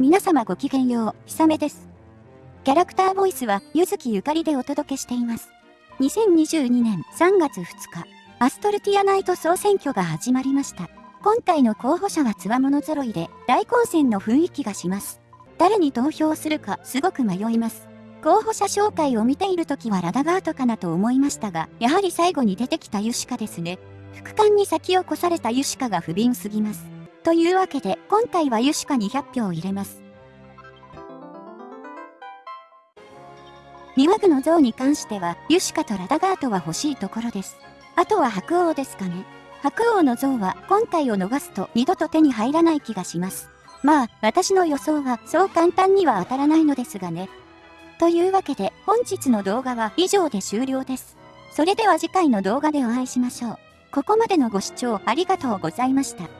皆様ごきげんよう、ひさめです。キャラクターボイスは、ゆずきゆかりでお届けしています。2022年3月2日、アストルティアナイト総選挙が始まりました。今回の候補者は強者揃いで、大混戦の雰囲気がします。誰に投票するか、すごく迷います。候補者紹介を見ている時はラダガートかなと思いましたが、やはり最後に出てきたユシカですね。副官に先を越されたユシカが不憫すぎます。というわけで、今回はユシカに100票入れます。庭具の像に関しては、ユシカとラダガートは欲しいところです。あとは白王ですかね。白王の像は今回を逃すと二度と手に入らない気がします。まあ、私の予想はそう簡単には当たらないのですがね。というわけで本日の動画は以上で終了です。それでは次回の動画でお会いしましょう。ここまでのご視聴ありがとうございました。